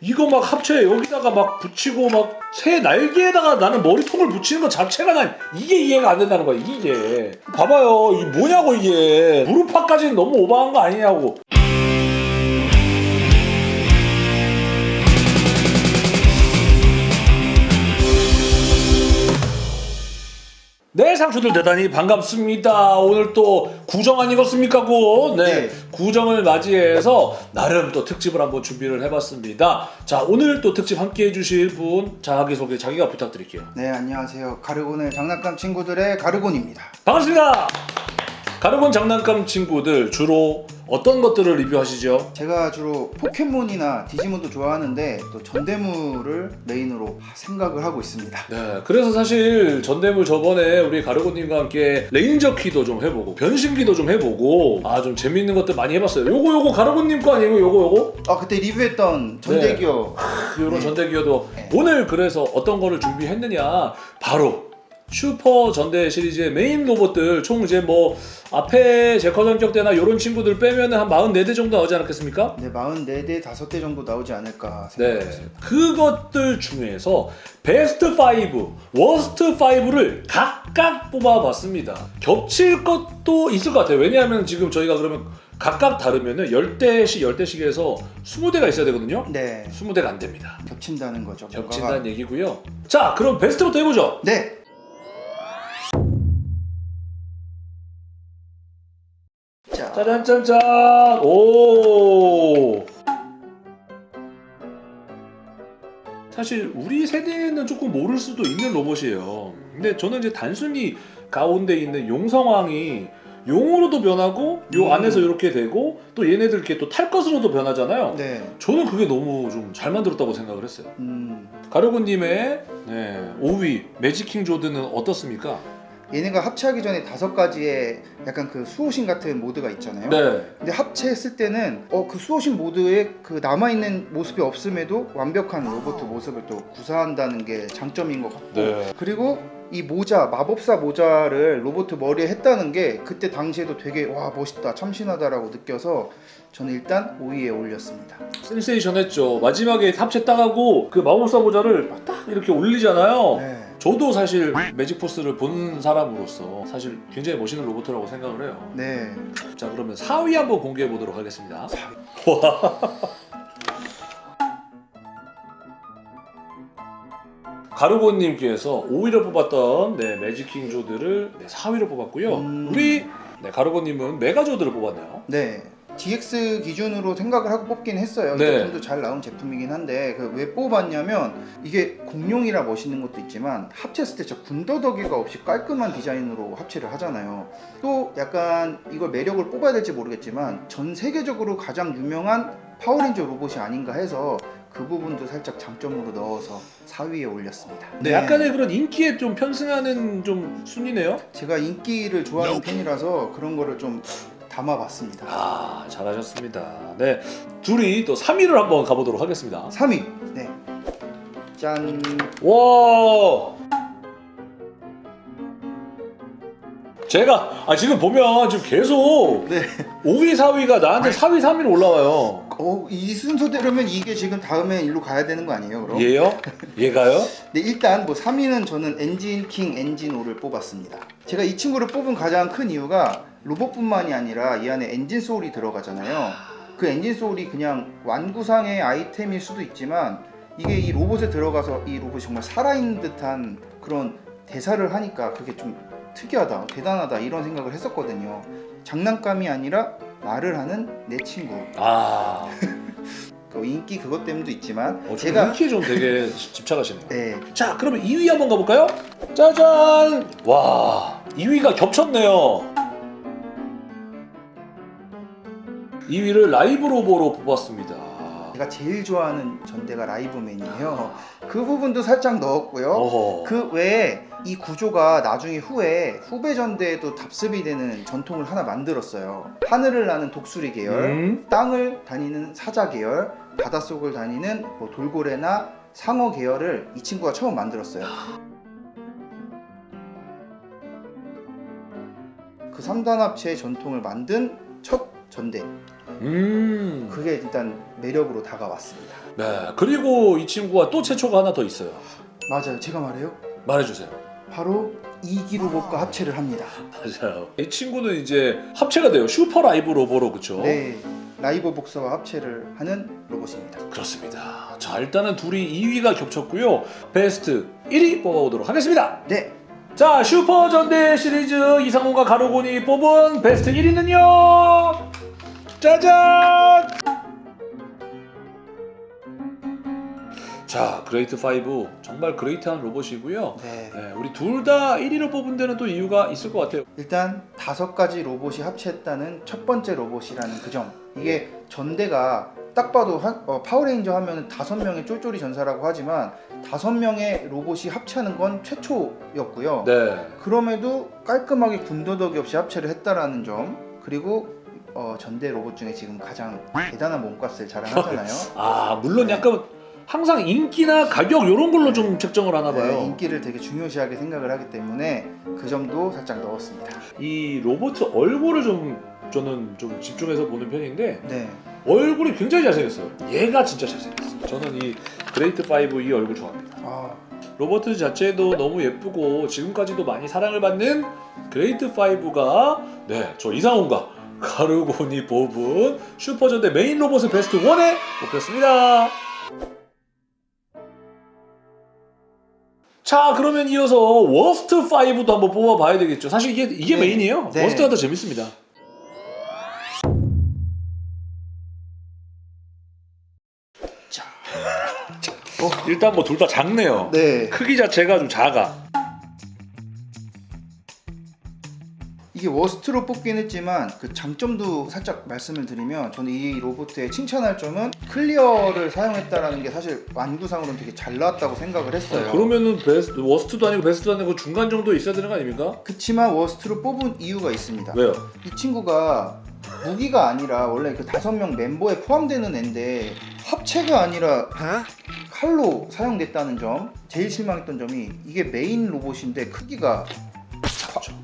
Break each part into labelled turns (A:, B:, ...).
A: 이거 막 합체 여기다가 막 붙이고 막 새 날개에다가 나는 머리통을 붙이는 것 자체가 난 이게 이해가 안 된다는 거야 이게. 봐봐요. 이게 뭐냐고 이게. 무릎팍까지는 너무 오버한 거 아니냐고 네 상추들 대단히 반갑습니다. 오늘 또 구정 아니겠습니까 고 네,
B: 네.
A: 구정을 맞이해서 나름 또 특집을 한번 준비를 해봤습니다. 자 오늘 또 특집 함께 해주실 분 자기소개 자기가 부탁드릴게요.
B: 네 안녕하세요. 가르곤의 장난감 친구들의 가르곤입니다.
A: 반갑습니다. 가르곤 장난감 친구들 주로 어떤 것들을 리뷰하시죠?
B: 제가 주로 포켓몬이나 디지몬도 좋아하는데 또 전대물을 메인으로 생각을 하고 있습니다
A: 네, 그래서 사실 전대물 저번에 우리 가르곤님과 함께 레인저 키도 좀 해보고 변신기도 좀 해보고 아 좀 재밌는 것들 많이 해봤어요. 요거 요거 가르곤님 거 아니에요? 요거 요거?
B: 아 그때 리뷰했던 전대기어
A: 요런
B: 네.
A: 전대기어도
B: 네.
A: 오늘 그래서 어떤 거를 준비했느냐 바로 슈퍼 전대 시리즈의 메인 로봇들 총 이제 뭐 앞에 제커 전격대나 요런 친구들 빼면 한 44대 정도 나오지 않았겠습니까?
B: 네 44대 5대 정도 나오지 않을까
A: 네,
B: 생각했습니다
A: 그것들 중에서 베스트 5, worst 5를 각각 뽑아봤습니다. 겹칠 것도 있을 것 같아요. 왜냐하면 지금 저희가 그러면 각각 다르면은 10대씩 10대씩 해서 20대가 있어야 되거든요.
B: 네
A: 20대가 안 됩니다.
B: 겹친다는 거죠
A: 겹친다는 얘기고요. 자, 그럼 베스트부터 해보죠.
B: 네
A: 짜잔짠짠! 오! 사실 우리 세대는 조금 모를 수도 있는 로봇이에요. 근데 저는 이제 단순히 가운데 있는 용성왕이 용으로도 변하고 요
B: 음.
A: 안에서 이렇게 되고 또 얘네들 이렇게 또 탈 것으로도 변하잖아요.
B: 네
A: 저는 그게 너무 좀 잘 만들었다고 생각을 했어요.
B: 음,
A: 가르고님의 네, 5위 매직킹 조드는 어떻습니까?
B: 얘네가 합체하기 전에 다섯 가지의 약간 그 수호신 같은 모드가 있잖아요
A: 네.
B: 근데 합체했을 때는 어 그 수호신 모드에 그 남아 있는 모습이 없음에도 완벽한 로봇 모습을 또 구사한다는 게 장점인 것 같고
A: 네.
B: 그리고 이 모자 마법사 모자를 로봇 머리에 했다는 게 그때 당시에도 되게 와 멋있다 참신하다라고 느껴서 저는 일단 5위에 올렸습니다.
A: 센세이션했죠. 마지막에 합체 딱 하고 그 마법사 모자를 딱 이렇게 올리잖아요.
B: 네.
A: 저도 사실 매직 포스를 본 사람으로서 사실 굉장히 멋있는 로봇이라고 생각을 해요.
B: 네.
A: 자 그러면 4위 한번 공개해 보도록 하겠습니다. 가르고님께서 5위를 뽑았던 네, 매직킹 조드를 네, 4위로 뽑았고요.
B: 음.
A: 우리 네, 가르고님은 메가조드를 뽑았네요.
B: 네. DX 기준으로 생각을 하고 뽑긴 했어요. 이
A: 네.
B: 제품도 잘 나온 제품이긴 한데 그왜 뽑았냐면 이게 공룡이라 멋있는 것도 있지만 합체했을 때 진짜 군더더기가 없이 깔끔한 디자인으로 합체를 하잖아요. 또 약간 이걸 매력을 뽑아야 될지 모르겠지만 전 세계적으로 가장 유명한 파워레인저 로봇이 아닌가 해서 그 부분도 살짝 장점으로 넣어서 4위에 올렸습니다.
A: 네, 약간의 그런 인기에 좀 편승하는 좀 순위네요.
B: 제가 인기를 좋아하는 편이라서 그런 거를 좀 담아봤습니다.
A: 아 잘하셨습니다. 네 둘이 또 3위를 한번 가보도록 하겠습니다.
B: 3위. 네. 짠.
A: 와 제가 아 지금 보면 지금 계속
B: 네.
A: 5위 4위가 나한테 4위 3위로 올라와요.
B: 어, 이 순서대로면 이게 지금 다음에 일로 가야 되는 거 아니에요, 그럼?
A: 얘요? 얘가요?
B: 네, 일단 뭐 3위는 저는 엔진 킹 엔진오를 뽑았습니다. 제가 이 친구를 뽑은 가장 큰 이유가 로봇뿐만이 아니라 이 안에 엔진 소울이 들어가잖아요. 그 엔진 소울이 그냥 완구상의 아이템일 수도 있지만 이게 이 로봇에 들어가서 이 로봇이 정말 살아있는 듯한 그런 대사를 하니까 그게 좀 특이하다, 대단하다 이런 생각을 했었거든요. 장난감이 아니라 말을 하는 내 친구.
A: 아
B: 그 인기 그것 때문도 있지만
A: 어,
B: 제가
A: 인기에 좀 되게 집착하시네요.
B: 네,
A: 자 그러면 2위 한번 가볼까요? 짜잔! 와 2위가 겹쳤네요. 2위를 라이브 로보로 뽑았습니다.
B: 제가 제일 좋아하는 전대가 라이브맨이에요. 그 부분도 살짝 넣었고요.
A: 어허.
B: 그 외에 이 구조가 나중에 후에 후배 전대에도 답습이 되는 전통을 하나 만들었어요. 하늘을 나는 독수리 계열,
A: 음?
B: 땅을 다니는 사자 계열, 바닷속을 다니는 뭐 돌고래나 상어 계열을 이 친구가 처음 만들었어요. 그 3단 합체의 전통을 만든 첫 전대
A: 음.
B: 그게 일단 매력으로 다가왔습니다.
A: 네. 그리고 이 친구가 또 최초가 하나 더 있어요.
B: 맞아요. 제가 말해요.
A: 말해주세요.
B: 바로 이기 로봇과 합체를 합니다.
A: 맞아요. 이 친구는 이제 합체가 돼요. 슈퍼 라이브 로보로 그쵸?
B: 네, 라이브 복서와 합체를 하는 로봇입니다.
A: 그렇습니다. 자 일단은 둘이 2위가 겹쳤고요. 베스트 1위 뽑아보도록 하겠습니다.
B: 네,
A: 자 슈퍼 전대 시리즈 이상훈과 가로곤이 뽑은 베스트 1위는요. 짜잔! 자 그레이트 5 정말 great한 로봇이고요.
B: 네.
A: 네, 우리 둘 다 1위를 뽑은 데는 또 이유가 있을 것 같아요.
B: 일단 다섯 가지 로봇이 합체했다는 첫 번째 로봇이라는 그 점. 이게 전대가 딱 봐도 한- 어, 파워레인저 하면 다섯 명의 쫄쫄이 전사라고 하지만 다섯 명의 로봇이 합체하는 건 최초였고요.
A: 네.
B: 그럼에도 깔끔하게 군더더기 없이 합체를 했다라는 점. 그리고 어, 전대 로봇 중에 지금 가장 대단한 몸값을 자랑하잖아요.
A: 아 물론 약간 항상 인기나 가격 이런 걸로 좀 책정을 하나 봐요.
B: 네, 인기를 되게 중요시하게 생각을 하기 때문에 그 점도 살짝 넣었습니다.
A: 이 로봇 얼굴을 좀 저는 좀 집중해서 보는 편인데
B: 네,
A: 얼굴이 굉장히 잘생겼어요. 얘가 진짜 잘생겼어요. 저는 이 그레이트 5 이 얼굴 좋아합니다.
B: 아,
A: 로봇 자체도 너무 예쁘고 지금까지도 많이 사랑을 받는 그레이트 5가 네, 저 이상훈과 가르곤이 뽑은 슈퍼전대 메인 로봇의 베스트 1에 뽑혔습니다. 자 그러면 이어서 worst 5도 한번 뽑아봐야 되겠죠. 사실 이게 이게
B: 네.
A: 메인이에요.
B: 네.
A: worst가 더 재밌습니다.
B: 자,
A: 일단 뭐 둘 다 작네요.
B: 네,
A: 크기 자체가 좀 작아.
B: 이게 worst로 뽑긴 했지만 그 장점도 살짝 말씀을 드리면 저는 이 로봇의 칭찬할 점은 clear를 사용했다라는 게 사실 완구상으로는 되게 잘 나왔다고 생각을 했어요.
A: 그러면은 베스트 worst도 아니고 베스트도 아니고 중간 정도 있어야 되는 거 아닙니까?
B: 그치만 worst로 뽑은 이유가 있습니다.
A: 왜요?
B: 이 친구가 무기가 아니라 원래 그 다섯 명 멤버에 포함되는 애인데 합체가 아니라 칼로 사용됐다는 점 제일 실망했던 점이 이게 메인 로봇인데 크기가 과,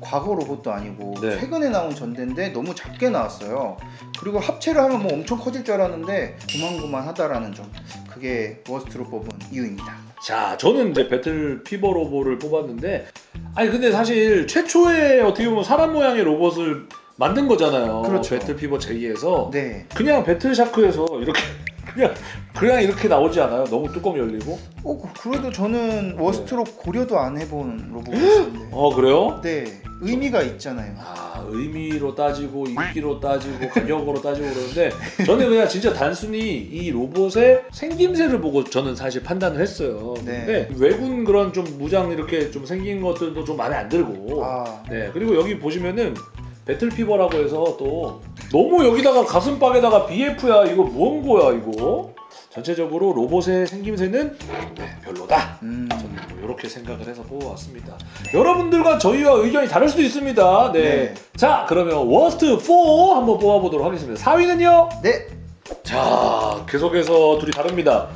B: 과거 로봇도 아니고
A: 네.
B: 최근에 나온 전대인데 너무 작게 나왔어요 그리고 합체를 하면 뭐 엄청 커질 줄 알았는데 고만고만하다라는 점 그게 worst로 뽑은 이유입니다
A: 자, 저는 이제 배틀 피버 로봇을 뽑았는데, 아니 근데 사실 최초의 어떻게 보면 사람 모양의 로봇을 만든 거잖아요.
B: 그렇죠.
A: 배틀 피버 J에서
B: 네
A: 그냥 배틀 샤크에서 이렇게 그냥 그냥 이렇게 나오지 않아요? 너무 뚜껑 열리고.
B: 어, 그- 그래도 저는 worst로 고려도 안 해본 로봇인데
A: 어 그래요?
B: 네 의미가 있잖아요
A: 아 의미로 따지고 인기로 따지고 가격으로 따지고 그러는데 저는 그냥 진짜 단순히 이 로봇의 생김새를 보고 저는 사실 판단을 했어요.
B: 네.
A: 근데 외군 그런 좀 무장 이렇게 좀 생긴 것들도 좀 마음에 안 들고.
B: 아
A: 네 그리고 여기 보시면은 배틀 피버라고 해서 또 너무 여기다가 가슴팍에다가 BF야 이거 무언 거야 이거. 전체적으로 로봇의 생김새는 네, 별로다.
B: 음.
A: 저는 뭐 이렇게 생각을 해서 뽑아왔습니다. 여러분들과 저희와 의견이 다를 수도 있습니다. 네.
B: 네.
A: 자, 그러면 worst 4 한번 뽑아보도록 하겠습니다. 4위는요?
B: 네
A: 자, 계속해서 둘이 다릅니다.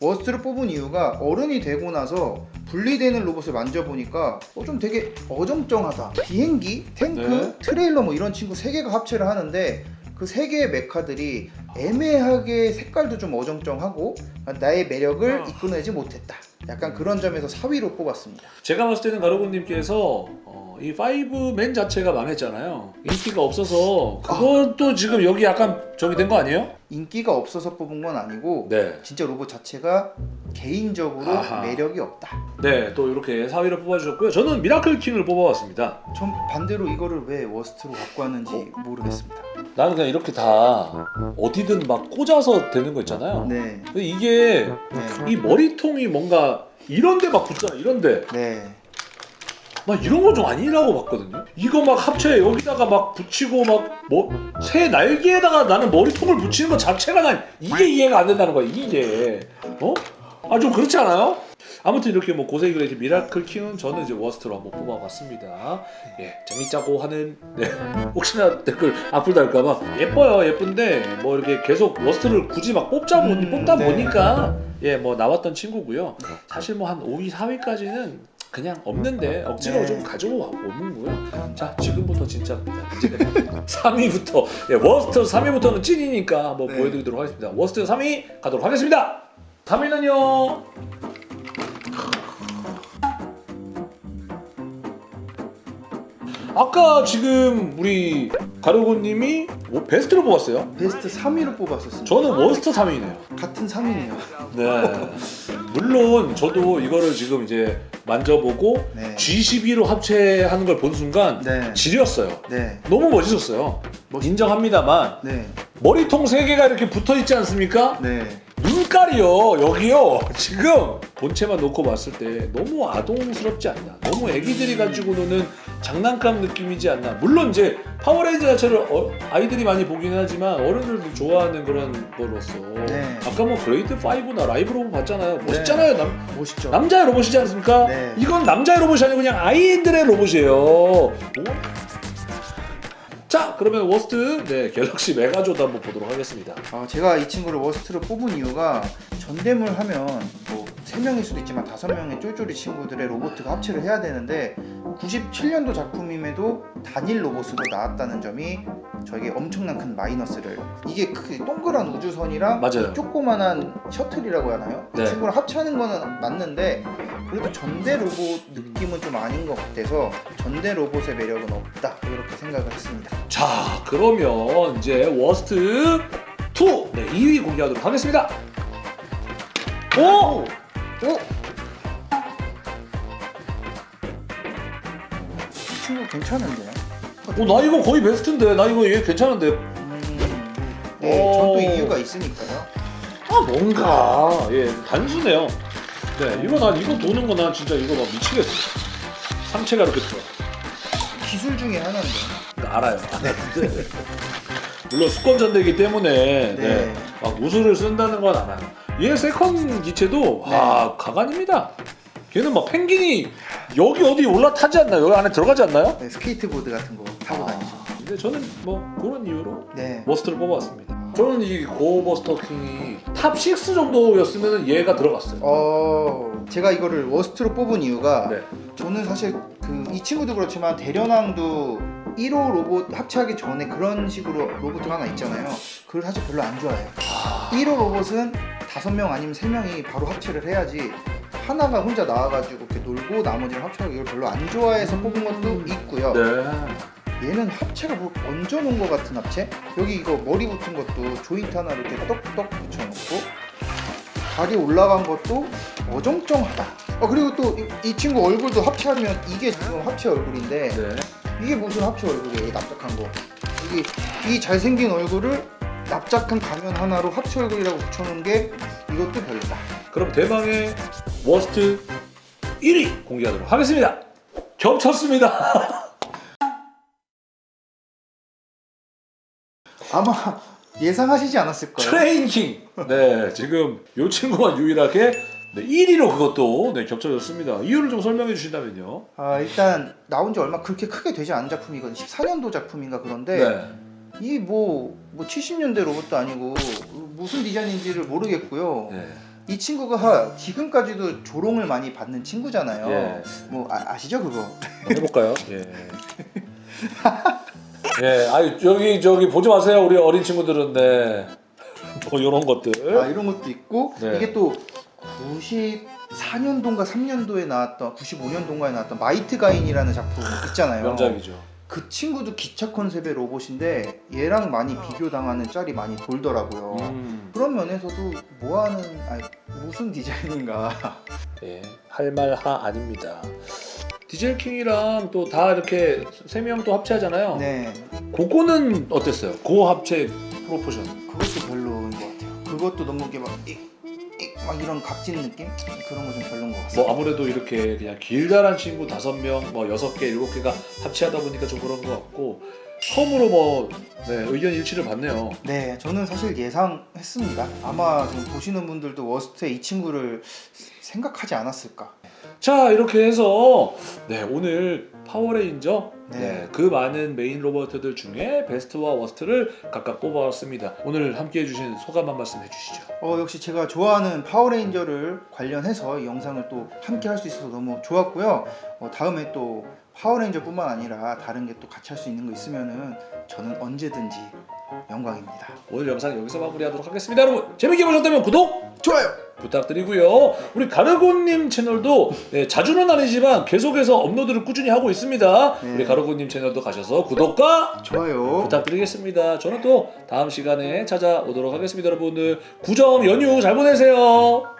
B: worst를 뽑은 이유가 어른이 되고 나서 분리되는 로봇을 만져보니까 어, 좀 되게 어정쩡하다. 비행기, 탱크,
A: 네.
B: 트레일러 뭐 이런 친구 세 개가 합체를 하는데 그 세 개의 메카들이 애매하게 색깔도 좀 어정쩡하고 나의 매력을
A: 어.
B: 이끌어내지 못했다. 약간 그런 점에서 4위로 뽑았습니다.
A: 제가 봤을 때는 가로군님께서 어, 이 5맨 자체가 망했잖아요. 인기가 없어서 그것도 지금 여기 약간 저기 된 거 아니에요?
B: 인기가 없어서 뽑은 건 아니고
A: 네.
B: 진짜 로봇 자체가 개인적으로
A: 아하.
B: 매력이 없다.
A: 네, 또 이렇게 4위를 뽑아주셨고요. 저는 미라클 킹을 뽑아왔습니다.
B: 전 반대로 이거를 왜 워스트로 갖고 왔는지 모르겠습니다.
A: 나는 그냥 이렇게 다 어디든 막 꽂아서 되는 거 있잖아요.
B: 네,
A: 이게
B: 네,
A: 이 머리통이 뭔가 이런데 막 붙잖아 이런데
B: 네.
A: 나 이런 거 좀 아니라고 봤거든요 이거 막 합체 여기다가 막 붙이고 막뭐새 날개에다가 나는 머리통을 붙이는 것 자체가 난 이게 이해가 안 된다는 거야 이게 어? 아 좀 그렇지 않아요? 아무튼 이렇게 뭐 고세이 그레이트 미라클 킹은 저는 이제 worst로 한번 뽑아봤습니다 예 재밌자고 하는 네. 혹시나 댓글 악플 달까봐 예뻐요 예쁜데 뭐 이렇게 계속 worst를 굳이 막 뽑자 보니
B: 음,
A: 뽑다
B: 네.
A: 보니까 예 뭐 나왔던 친구고요 사실 뭐 한 5위 4위까지는 그냥 없는데 억지로
B: 네.
A: 좀 가지고 오는고요. 자 지금부터 진짜입니다. 이제 3위부터 예, worst 3위부터는 찐이니까 한번
B: 네.
A: 보여드리도록 하겠습니다. worst 3위 가도록 하겠습니다. 3위는요. 아까 지금 우리 가르고님이 뭐 베스트를 뽑았어요.
B: 베스트 3위로 뽑았었습니다.
A: 저는 워스트 3위네요.
B: 같은 3위네요.
A: 네. 물론 저도 이거를 지금 이제 만져보고
B: 네.
A: G12로 합체하는 걸 본 순간
B: 네.
A: 지렸어요.
B: 네.
A: 너무 멋있었어요. 인정합니다만
B: 네.
A: 머리통 세 개가 이렇게 붙어 있지 않습니까?
B: 네.
A: 눈깔이요 여기요 지금 본체만 놓고 봤을 때 너무 아동스럽지 않나 너무 애기들이 가지고 노는 장난감 느낌이지 않나 물론 이제 파워레인저 자체를 어- 아이들이 많이 보기는 하지만 어른들도 좋아하는 그런 거로서
B: 네.
A: 아까 뭐 그레이트 5나 라이브 로봇 봤잖아요 멋있잖아요 남,
B: 멋있죠.
A: 남자의 로봇이지 않습니까?
B: 네.
A: 이건 남자의 로봇이 아니고 그냥 아이들의 로봇이에요 뭐? 자 그러면 worst 네 갤럭시 메가조도 한번 보도록 하겠습니다
B: 아, 제가 이 친구를 worst로 뽑은 이유가 전대물 하면 뭐 3명일 수도 있지만 5명의 쫄쫄이 친구들의 로봇가 합체를 해야 되는데 97년도 작품임에도 단일 로봇으로 나왔다는 점이 저에게 엄청난 큰 마이너스를 이게 그 동그란 우주선이랑
A: 맞아요.
B: 조그만한 셔틀이라고 하나요? 그
A: 네.
B: 친구를 합체하는 거는 맞는데 그래도 전대 로봇 느낌은 좀 아닌 것 같아서 전대 로봇의 매력은 없다 이렇게 생각을 했습니다
A: 자 그러면 이제 워스트 2 네, 2위 공개하도록 하겠습니다 오!
B: 오! 이 친구 괜찮은데요?
A: 어, 나 이거 거의 베스트인데 나 이거 얘 괜찮은데
B: 음, 네, 전또
A: 오.
B: 이유가 있으니까요.
A: 아 뭔가 예 단순해요 네 이거 난 이거 도는 거 난 진짜 이거 막 미치겠어 상체가 이렇게 들어
B: 기술 중에 하나인데.
A: 알아요 네. 물론 수권 전대이기 때문에 네.
B: 네.
A: 막 무술을 쓴다는 건 알아요 얘 second 기체도
B: 네.
A: 아 가관입니다 걔는 막 펭귄이 여기 어디 올라타지 않나요? 여기 안에 들어가지 않나요?
B: 네, 스케이트보드 같은 거 타고 다니죠.
A: 근데 저는 뭐 그런 이유로
B: 네.
A: worst를 뽑아왔습니다. 저는 이 고버스터 킹이 top6 정도였으면 얘가 들어갔어요.
B: 어, 제가 이거를 워스트로 뽑은 이유가
A: 네.
B: 저는 사실 그 이 친구도 그렇지만 대련왕도 1호 로봇 합체하기 전에 그런 식으로 로봇 하나 있잖아요. 그걸 사실 별로 안 좋아해요.
A: 아,
B: 1호 로봇은 5명 아니면 3명이 바로 합체를 해야지 하나가 혼자 나와가지고 이렇게 놀고 나머지를 합체하고 이걸 별로 안 좋아해서 뽑은 것도 있고요.
A: 네.
B: 얘는 합체가 뭐 얹어놓은 것 같은 합체? 여기 이거 머리 붙은 것도 조인트 하나 이렇게 떡떡 붙여놓고 다리 올라간 것도 어정쩡하다. 어 그리고 또 이 친구 얼굴도 합체하면 이게 지금 합체 얼굴인데
A: 네.
B: 이게 무슨 합체 얼굴이에요? 이 납작한 거. 이게 이 잘생긴 얼굴을 납작한 가면 하나로 합체 얼굴이라고 붙여놓은 게 이것도 별로다.
A: 그럼 대망의 워스트 1위 공개하도록 하겠습니다. 겹쳤습니다.
B: 아마 예상하시지 않았을까요?
A: 트레인 킹. 네, 지금 이 친구가 유일하게 네, 1위로 그것도 네, 겹쳐졌습니다. 이유를 좀 설명해 주신다면요.
B: 아 일단 나온 지 얼마 그렇게 크게 되지 않은 작품이거든요. 14년도 작품인가 그런데
A: 네.
B: 이 뭐 뭐 70년대 로봇도 아니고 무슨 디자인인지를 모르겠고요.
A: 네.
B: 이 친구가 지금까지도 조롱을 많이 받는 친구잖아요.
A: 예.
B: 뭐 아, 시죠 그거?
A: 해볼까요? 예. 예, 아유 여기 저기 보지 마세요 우리 어린 친구들은 네. 뭐 이런 것들.
B: 아 이런 것도 있고
A: 네.
B: 이게 또 94년도인가 3년도에 나왔던 95년도인가에 나왔던 마이트 가인이라는 작품 있잖아요.
A: 명작이죠.
B: 그 친구도 기차 컨셉의 로봇인데 얘랑 많이 비교당하는 짤이 많이 돌더라고요.
A: 음,
B: 그런 면에서도 뭐하는 아니 무슨 디자인인가
A: 예, 할말하않입니다. 디젤 킹이랑 또 다 이렇게 세 명 또 합체하잖아요.
B: 네
A: 그거는 어땠어요? 고 합체 proportion.
B: 그것도 별로인 것 같아요 그것도 너무 이게 막, 막 이런 각진 느낌? 그런 거 좀 별로인
A: 것뭐
B: 같습니다
A: 아무래도 이렇게 그냥 길다란 친구 다섯 명, 뭐 여섯 개, 일곱 개가 합체하다 보니까 좀 그런 것 같고 처음으로 뭐 네, 의견 일치를 봤네요.
B: 네 저는 사실 예상했습니다 아마 지금 보시는 분들도 worst에 이 친구를 생각하지 않았을까
A: 자 이렇게 해서 네 오늘 파워레인저
B: 네.
A: 네, 그 많은 메인 로봇들 중에 베스트와 워스트를 각각 뽑아왔습니다. 오늘 함께 해 주신 소감 한 말씀 해주시죠.
B: 어, 역시 제가 좋아하는 파워레인저를 관련해서 이 영상을 또 함께 할 수 있어서 너무 좋았고요. 어, 다음에 또 파워레인저뿐만 아니라 다른 게 또 같이 할 수 있는 거 있으면은 저는 언제든지 영광입니다.
A: 오늘 영상 여기서 마무리하도록 하겠습니다. 여러분 재밌게 보셨다면 구독
B: 좋아요.
A: 부탁드리고요. 우리 가르고님 채널도 네, 자주는 아니지만 계속해서 업로드를 꾸준히 하고 있습니다.
B: 네.
A: 우리 가르고님 채널도 가셔서 구독과
B: 좋아요.
A: 부탁드리겠습니다. 저는 또 다음 시간에 찾아오도록 하겠습니다. 여러분들 구정 연휴 잘 보내세요.